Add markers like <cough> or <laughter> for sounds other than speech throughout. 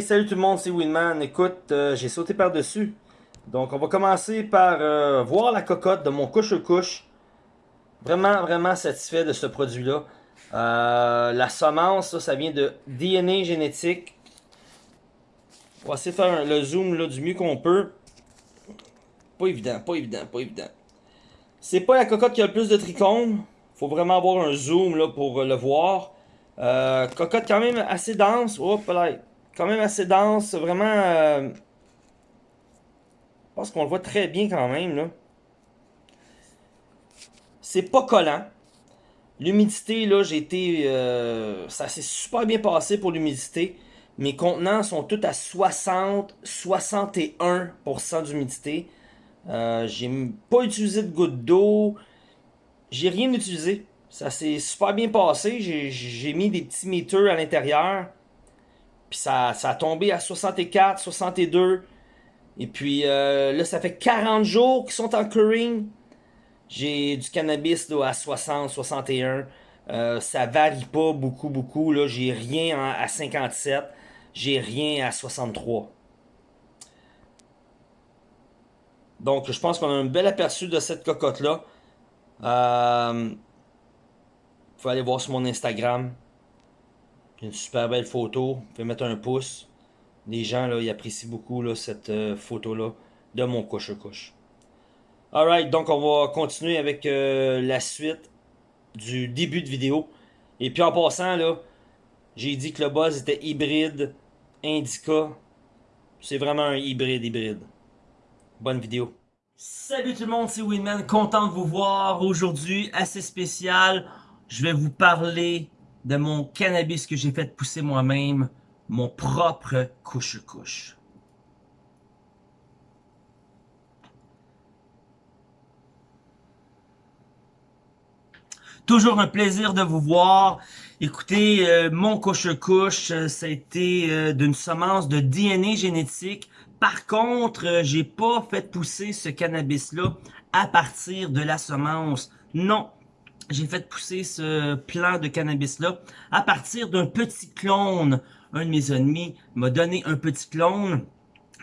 Salut tout le monde, c'est Winman. Écoute, euh, j'ai sauté par-dessus. Donc, on va commencer par euh, voir la cocotte de mon couche-couche. Vraiment, vraiment satisfait de ce produit-là. Euh, la semence, ça, vient de DNA génétique. On va essayer de faire le zoom là, du mieux qu'on peut. Pas évident, pas évident, pas évident. C'est pas la cocotte qui a le plus de trichomes. Faut vraiment avoir un zoom là, pour le voir. cocotte quand même assez dense. Hop là quand même assez dense, vraiment... Euh, je pense qu'on le voit très bien quand même. C'est pas collant. L'humidité, là, j'ai été... Euh, ça s'est super bien passé pour l'humidité. Mes contenants sont tous à 60-61% d'humidité. Euh, j'ai pas utilisé de gouttes d'eau. J'ai rien utilisé. Ça s'est super bien passé. J'ai mis des petits meters à l'intérieur. Puis ça, a tombé à 64, 62. Et puis euh, là, ça fait 40 jours qu'ils sont en curing. J'ai du cannabis là, à 60, 61. Euh, ça varie pas beaucoup, beaucoup. Là, j'ai rien à 57. J'ai rien à 63. Donc, je pense qu'on a un bel aperçu de cette cocotte-là. Euh, faut aller voir sur mon Instagram. Une super belle photo. Vous pouvez mettre un pouce. Les gens, là, ils apprécient beaucoup là, cette euh, photo-là de mon couche-couche. Alright, donc on va continuer avec euh, la suite du début de vidéo. Et puis en passant, là, j'ai dit que le buzz était hybride, indica. C'est vraiment un hybride hybride. Bonne vidéo. Salut tout le monde, c'est Winman, content de vous voir aujourd'hui, assez spécial. Je vais vous parler de mon cannabis que j'ai fait pousser moi-même, mon propre couche-couche. Toujours un plaisir de vous voir. Écoutez, euh, mon couche-couche, euh, ça a été euh, d'une semence de DNA génétique. Par contre, j'ai pas fait pousser ce cannabis-là à partir de la semence. Non, j'ai fait pousser ce plant de cannabis-là à partir d'un petit clone. Un de mes ennemis m'a donné un petit clone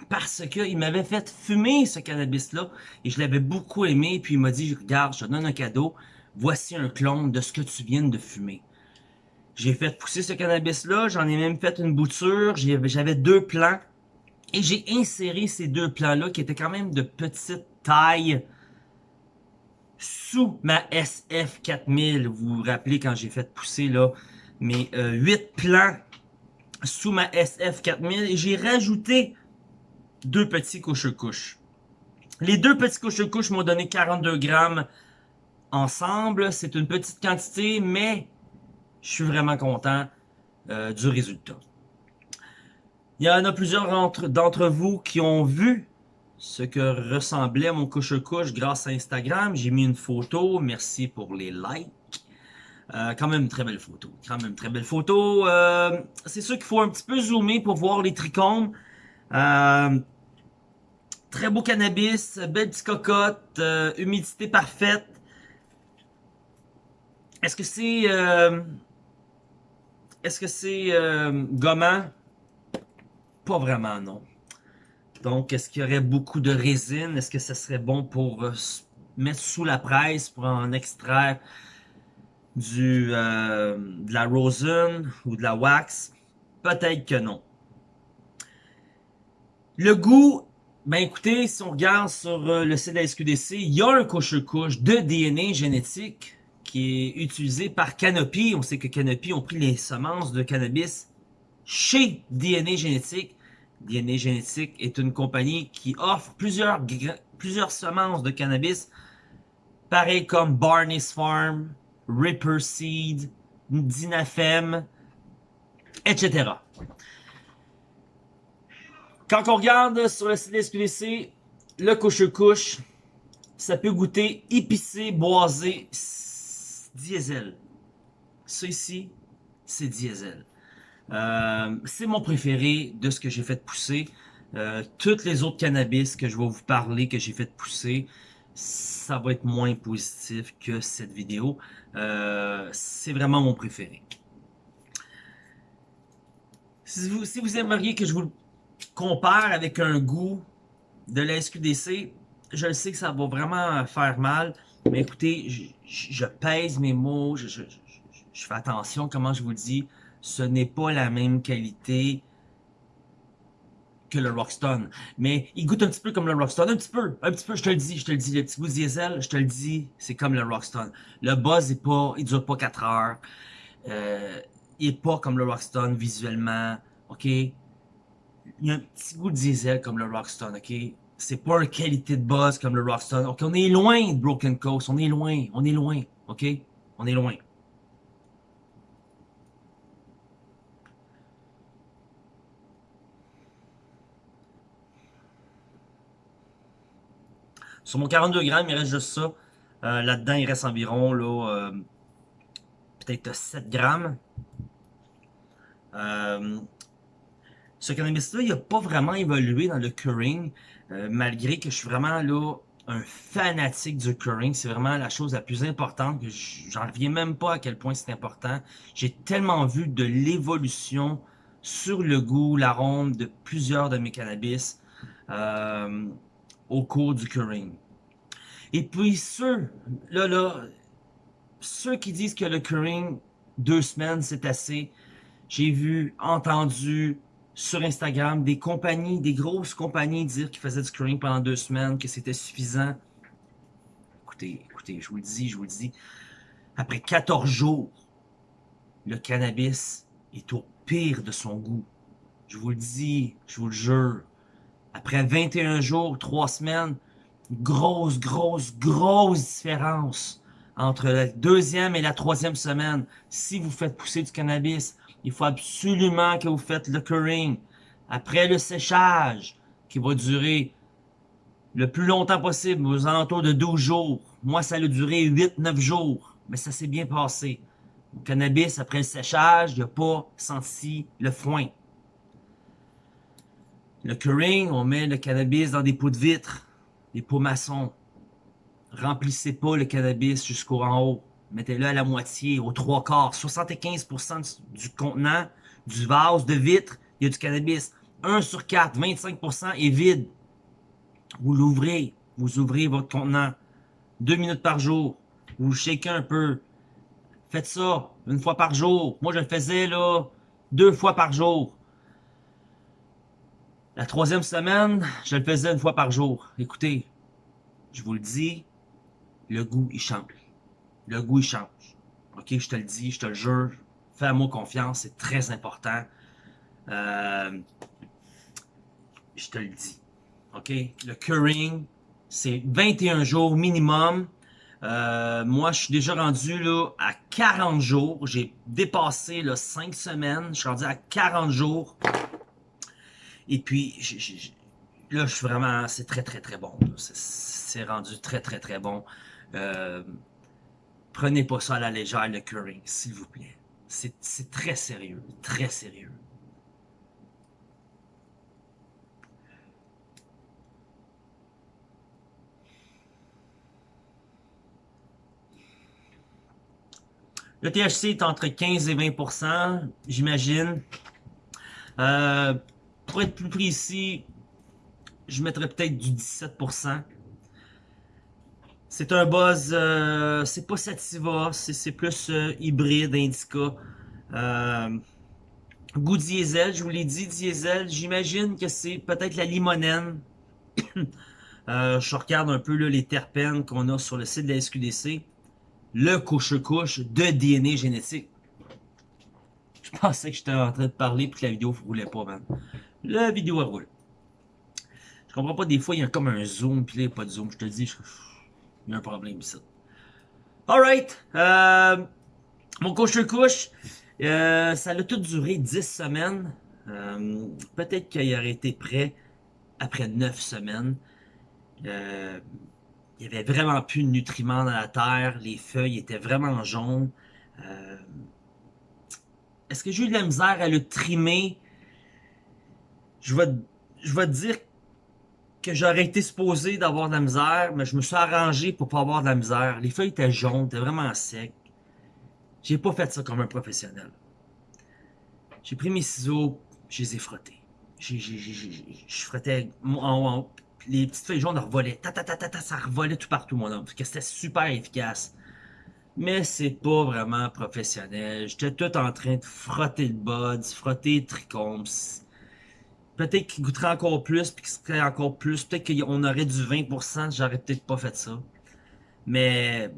parce qu'il m'avait fait fumer ce cannabis-là et je l'avais beaucoup aimé. Puis il m'a dit, regarde, je te donne un cadeau, voici un clone de ce que tu viens de fumer. J'ai fait pousser ce cannabis-là, j'en ai même fait une bouture, j'avais deux plants et j'ai inséré ces deux plants-là qui étaient quand même de petite taille sous ma SF4000. Vous vous rappelez quand j'ai fait pousser là mes euh, 8 plants sous ma SF4000 et j'ai rajouté deux petits couches-couches. Les deux petits couches-couches m'ont donné 42 grammes ensemble. C'est une petite quantité, mais je suis vraiment content euh, du résultat. Il y en a plusieurs d'entre vous qui ont vu ce que ressemblait mon couche-couche grâce à Instagram. J'ai mis une photo. Merci pour les likes. Euh, quand même très belle photo. Quand même très belle photo. Euh, c'est sûr qu'il faut un petit peu zoomer pour voir les trichomes. Euh, très beau cannabis, belle petite cocotte, humidité parfaite. Est-ce que c'est... Est-ce que c'est gommant? Pas vraiment, non. Donc, est-ce qu'il y aurait beaucoup de résine? Est-ce que ça serait bon pour euh, mettre sous la presse pour en extraire du, euh, de la rosin ou de la wax? Peut-être que non. Le goût, ben écoutez, si on regarde sur euh, le site de la SQDC, il y a un couche-couche de DNA génétique qui est utilisé par Canopy. On sait que Canopy ont pris les semences de cannabis chez DNA génétique DNA Génétique est une compagnie qui offre plusieurs, plusieurs semences de cannabis, pareil comme Barney's Farm, Ripper Seed, Dinafem, etc. Quand on regarde sur le site SQDC, le couche-couche, ça peut goûter épicé, boisé, diesel. Ça ici, c'est diesel. Euh, c'est mon préféré de ce que j'ai fait pousser. Euh, toutes les autres cannabis que je vais vous parler, que j'ai fait pousser, ça va être moins positif que cette vidéo. Euh, c'est vraiment mon préféré. Si vous, aimeriez que je vous le compare avec un goût de la SQDC, je sais que ça va vraiment faire mal. Mais écoutez, je, pèse mes mots, je, fais attention comment je vous le dis. Ce n'est pas la même qualité que le Rockstone. Mais il goûte un petit peu comme le Rockstone. Un petit peu, un petit peu, je te le dis, je te le dis. Le petit goût diesel, je te le dis, c'est comme le Rockstone. Le buzz est pas, il dure pas 4 heures. Euh, il est pas comme le Rockstone visuellement, ok? Il y a un petit goût diesel comme le Rockstone, ok? C'est pas une qualité de buzz comme le Rockstone. Ok, on est loin de Broken Coast, on est loin, on est loin, ok? On est loin. Sur mon 42 grammes, il reste juste ça. Euh, là-dedans, il reste environ là, euh, peut-être 7 grammes. Euh, ce cannabis-là, il n'a pas vraiment évolué dans le curing, malgré que je suis vraiment là un fanatique du curing. C'est vraiment la chose la plus importante. J'en reviens même pas à quel point c'est important. J'ai tellement vu de l'évolution sur le goût, l'arôme de plusieurs de mes cannabis au cours du curing. Et puis ceux, là, là, ceux qui disent que le curing, deux semaines, c'est assez, j'ai vu, entendu sur Instagram des compagnies, des grosses compagnies dire qu'ils faisaient du curing pendant deux semaines, que c'était suffisant. Écoutez, écoutez, je vous le dis, je vous le dis, après 14 jours, le cannabis est au pire de son goût. Je vous le dis, je vous le jure. Après 21 jours, 3 semaines, grosse, grosse, grosse différence entre la deuxième et la troisième semaine. Si vous faites pousser du cannabis, il faut absolument que vous faites le curing. Après le séchage, qui va durer le plus longtemps possible, aux alentours de 12 jours. Moi, ça a duré 8-9 jours, mais ça s'est bien passé. Le cannabis, après le séchage, il n'y a pas senti le foin. Le curing, on met le cannabis dans des pots de vitre, des pots maçons. Remplissez pas le cannabis jusqu'au en haut. Mettez-le à la moitié, aux trois quarts. 75% du contenant, du vase de vitre, il y a du cannabis. 1 sur 4, 25% est vide. Vous l'ouvrez, vous ouvrez votre contenant. Deux minutes par jour. Vous shakez un peu. Faites ça une fois par jour. Moi, je le faisais là deux fois par jour. La troisième semaine, je le faisais une fois par jour. Écoutez, je vous le dis, le goût, il change. Le goût, il change. OK, je te le dis, je te le jure. Fais-moi confiance, c'est très important. Euh, je te le dis. OK? Le curing, c'est 21 jours minimum. Euh, moi, je suis déjà rendu là, à 40 jours. J'ai dépassé là, 5 semaines. Je suis rendu à 40 jours. Et puis, là, je suis vraiment, c'est très, très, très bon. C'est rendu très, très, très bon. Euh, prenez pas ça à la légère, le curing, s'il vous plaît. C'est très sérieux, très sérieux. Le THC est entre 15 et 20% j'imagine. Euh, pour être plus précis, je mettrais peut-être du 17%. C'est un buzz, euh, c'est pas Sativa, c'est plus euh, hybride, indica. Euh, goût diesel, je vous l'ai dit, diesel, j'imagine que c'est peut-être la limonène. <coughs> je regarde un peu les terpènes qu'on a sur le site de la SQDC. Le couche-couche de DNA génétique. Je <laughs> pensais que j'étais en train de parler et que la vidéo ne roulait pas, man. La vidéo roule. Je comprends pas, des fois, il y a comme un zoom, puis là, il n'y a pas de zoom. Je te dis, il y a un problème ici. Alright. Euh, mon couche-couche, euh, ça a tout duré 10 semaines. Euh, peut-être qu'il aurait été prêt après 9 semaines. il y avait vraiment plus de nutriments dans la terre. Les feuilles étaient vraiment jaunes. Est-ce que j'ai eu de la misère à le trimer? Je vais, je te dire que j'aurais été supposé d'avoir de la misère, mais je me suis arrangé pour pas avoir de la misère. Les feuilles étaient jaunes, étaient vraiment secs. J'ai pas fait ça comme un professionnel. J'ai pris mes ciseaux, je les ai frottés. Je frottais en haut, les petites feuilles jaunes revolaient. Ta, ta, ta, ta, ça revolait tout partout, mon homme. Que c'était super efficace. Mais c'est pas vraiment professionnel. J'étais tout en train de frotter le buds, frotter le trichomes. Peut-être qu'il goûterait encore plus, puis qu'il serait encore plus. Peut-être qu'on aurait du 20%, j'aurais peut-être pas fait ça. Mais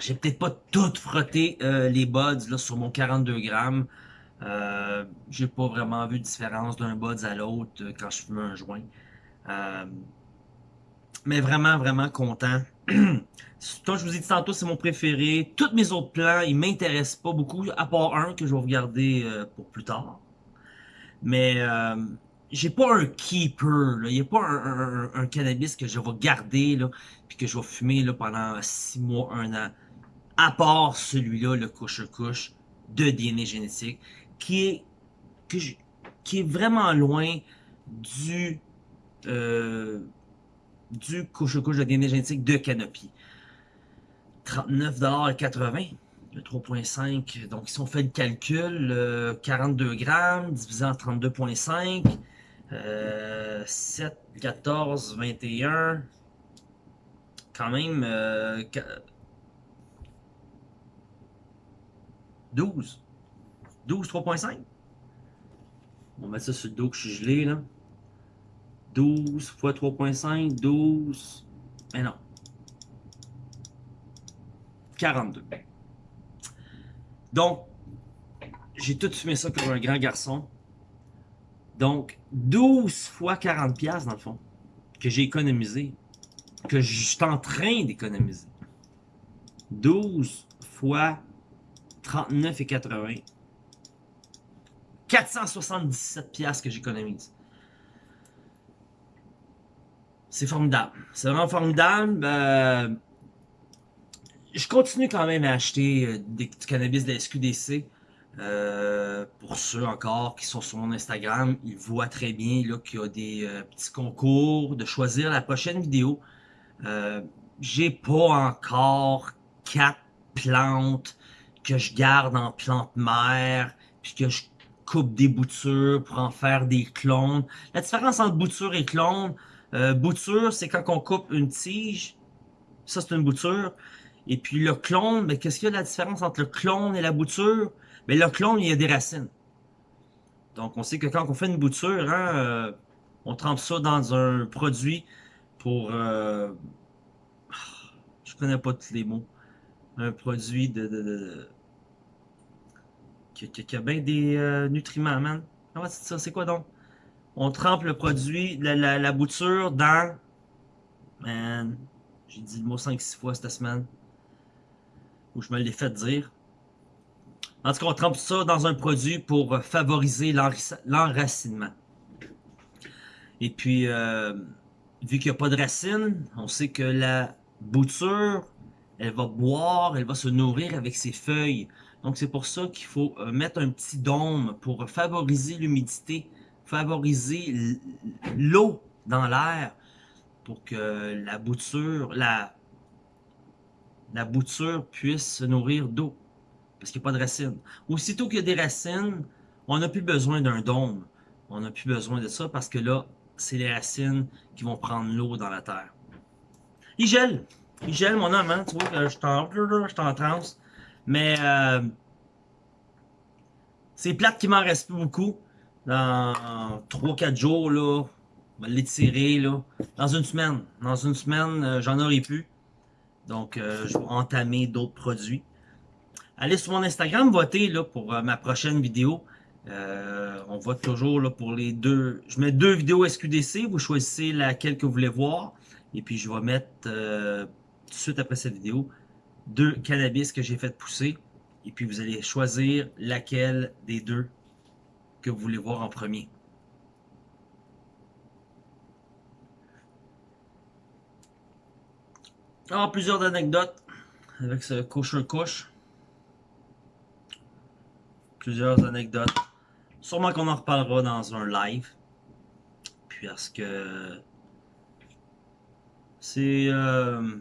j'ai peut-être pas tout frotté euh, les buds là, sur mon 42 grammes. Euh, j'ai pas vraiment vu de différence d'un buds à l'autre euh, quand je fume un joint. Mais vraiment, vraiment content. <clears throat> Comme je vous ai dit tantôt, c'est mon préféré. Tous mes autres plans, ils m'intéressent pas beaucoup, à part un que je vais regarder pour plus tard. Mais euh, j'ai pas un keeper, il n'y a pas un, cannabis que je vais garder, là, puis que je vais fumer là, pendant 6 mois, 1 an. À part celui-là, le couche-couche de DNA génétique, qui est, qui est vraiment loin du euh, du couche-couche de DNA génétique de Canopy. 39,80$, le 3.5. Donc, si on fait le calcul, 42 grammes divisé en 32.5, 7, 14, 21, quand même 12. 12, 3.5. On va mettre ça sur le dos que je suis gelé, là. 12 fois 3.5, 12. Mais non. 42. Donc, j'ai tout fumé ça comme un grand garçon. Donc, 12 fois 40 pièces dans le fond, que j'ai économisé, que je suis en train d'économiser. 12 fois 39,80. 477 pièces que j'économise. C'est formidable. C'est vraiment formidable. Euh, je continue quand même à acheter euh, des, du cannabis de la SQDC. Euh, pour ceux encore qui sont sur mon Instagram, ils voient très bien qu'il y a des petits concours de choisir la prochaine vidéo. J'ai pas encore quatre plantes que je garde en plante mère, puis que je coupe des boutures pour en faire des clones. La différence entre bouture et clone, euh, bouture, c'est quand on coupe une tige. Ça, c'est une bouture. Et puis le clone, mais qu'est-ce qu'il y a de la différence entre le clone et la bouture? Mais le clone, il y a des racines. Donc, on sait que quand on fait une bouture, hein, euh, on trempe ça dans un produit pour... Euh, je connais pas tous les mots. Un produit de... de, qui, a bien des euh, nutriments, man. Ah c'est ça, c'est quoi donc? on trempe le produit, la, la, bouture dans... Man, j'ai dit le mot 5-6 fois cette semaine. Ou je me l'ai fait dire. En tout cas, on trempe ça dans un produit pour favoriser l'enracinement. Et puis, euh, vu qu'il n'y a pas de racines, on sait que la bouture, elle va boire, elle va se nourrir avec ses feuilles. Donc, c'est pour ça qu'il faut euh, mettre un petit dôme pour favoriser l'humidité favoriser l'eau dans l'air pour que la bouture, la, la bouture puisse se nourrir d'eau. Parce qu'il n'y a pas de racines. Aussitôt qu'il y a des racines, on n'a plus besoin d'un dôme. On n'a plus besoin de ça parce que là, c'est les racines qui vont prendre l'eau dans la terre. Il gèle. Il gèle, mon homme, hein? Tu vois, je suis en, transe. Mais euh, c'est plate qu'il m'en reste plus beaucoup dans 3-4 jours, là, on va l'étirer. Dans une semaine. Dans une semaine, euh, j'en aurai plus. Donc, euh, je vais entamer d'autres produits. Allez sur mon Instagram, votez là, pour euh, ma prochaine vidéo. on vote toujours pour les deux. Je mets deux vidéos SQDC. Vous choisissez laquelle que vous voulez voir. Et puis, je vais mettre tout de suite après cette vidéo deux cannabis que j'ai fait pousser. Et puis, vous allez choisir laquelle des deux que vous voulez voir en premier. Alors, plusieurs anecdotes avec ce couche-couche. Plusieurs anecdotes. Sûrement qu'on en reparlera dans un live. Puis parce que c'est euh,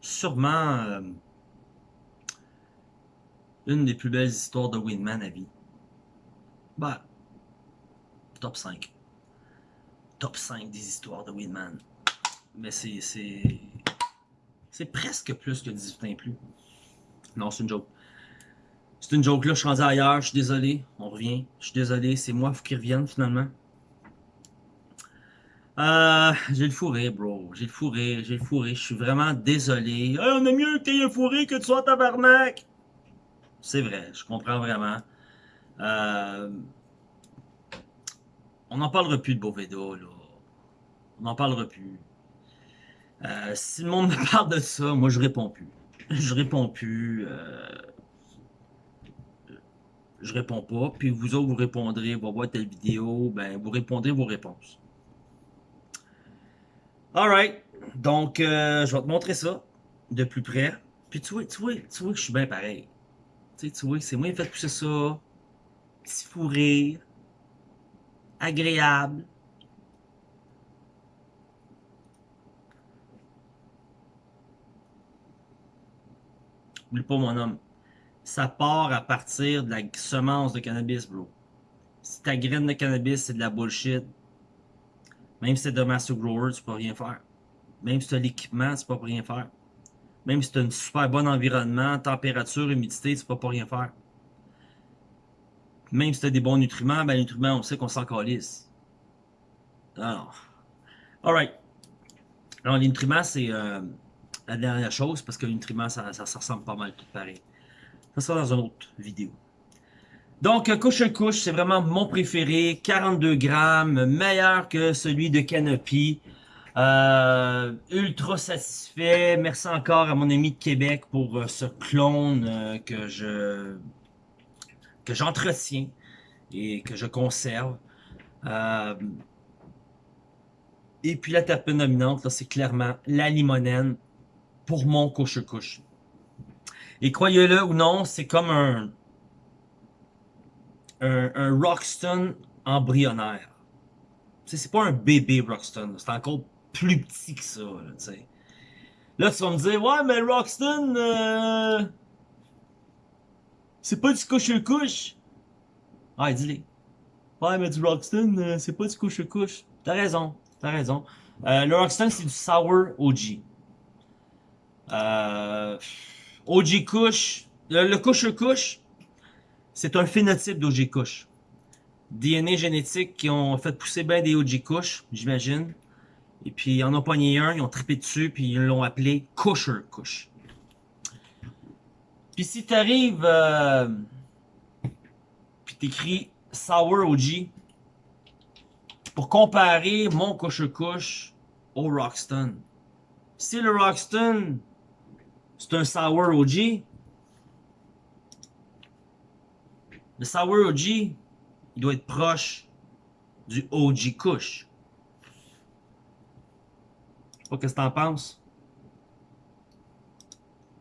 sûrement euh, une des plus belles histoires de Winman à vie. Bah, top 5. Top 5 des histoires de Weedman. Mais c'est... C'est presque plus que 18 ans et plus. Non, c'est une joke. C'est une joke là, je suis rendu ailleurs, je suis désolé. On revient. Je suis désolé, c'est moi qui revienne finalement. Euh, j'ai le fourré, bro. J'ai le fourré, j'ai le fourré. Je suis vraiment désolé. on a mieux que t'aies le fourré que tu sois tabarnak. C'est vrai, je comprends vraiment. Euh, on n'en parlera plus de Boveda, là. On n'en parlera plus. Euh, si le monde me parle de ça, moi je réponds plus. Je réponds plus. Euh, je réponds pas. Puis vous autres, vous répondrez, va voir telle vidéo, ben vous répondrez vos réponses. Alright. Donc, euh, je vais te montrer ça de plus près. Puis tu vois, tu vois, tu vois que je suis bien pareil. Tu sais, tu vois c'est moi qui ai fait pousser ça. Petit fou rire. Agréable. Oublie pas mon homme. Ça part à partir de la semence de cannabis, bro. Si ta graine de cannabis, c'est de la bullshit, même si c'est de master grower, tu peux rien faire. Même si tu as l'équipement, tu peux pas rien faire. Même si tu as un super bon environnement, température, humidité, tu peux pas rien faire. Même si tu as des bons nutriments, ben les nutriments, on sait qu'on s'en calisse. Alors. Alright. Alors, les nutriments, c'est euh, la dernière chose, parce que les nutriments, ça, ça, ressemble pas mal tout pareil. Ça sera dans une autre vidéo. Donc, couche couche, c'est vraiment mon préféré. 42 grammes, meilleur que celui de Canopy. Euh, ultra satisfait. Merci encore à mon ami de Québec pour euh, ce clone euh, que je que j'entretiens et que je conserve. et puis la terpène dominante, c'est clairement la limonène pour mon couche-couche. Et croyez-le ou non, c'est comme un, un, un embryonnaire. C'est pas un bébé Roxton, c'est encore plus petit que ça. Là, là, tu vas me dire, ouais, mais Roxton, euh... c'est pas du couche-couche. Ah, dis-le. Ouais, mais du Roxton, euh, c'est pas du couche-couche. T'as raison, t'as raison. Euh, le Roxton, c'est du Sour OG. Euh, OG Kush, le, couche-couche, c'est un phénotype d'OG Kush. DNA génétique qui ont fait pousser bien des OG Kush, j'imagine. Et puis, ils en ont pogné un, ils ont trippé dessus, puis ils l'ont appelé Kusher Kush. Puis si t'arrives, euh, puis t'écris Sour OG, pour comparer mon Kusher Kush au Roxton. Si le Roxton c'est un Sour OG. Le Sour OG, il doit être proche du OG Kush. Pas qu'est-ce que t'en penses?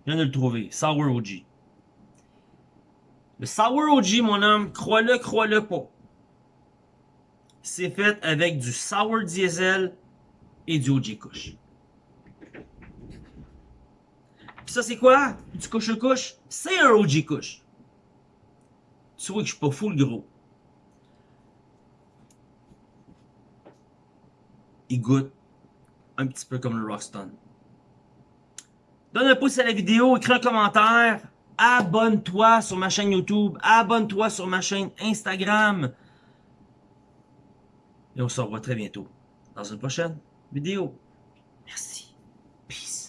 Je viens de le trouver. Sour OG. Le Sour OG, mon homme, crois-le, crois-le pas. C'est fait avec du Sour Diesel et du OG Kush ça, c'est quoi? Du couche-couche? C'est un OG couche. Tu vois que je suis pas full gros. Il goûte un petit peu comme le Rockstone. Donne un pouce à la vidéo, écris un commentaire, abonne-toi sur ma chaîne YouTube, abonne-toi sur ma chaîne Instagram. Et on se revoit très bientôt dans une prochaine vidéo. Merci. Peace.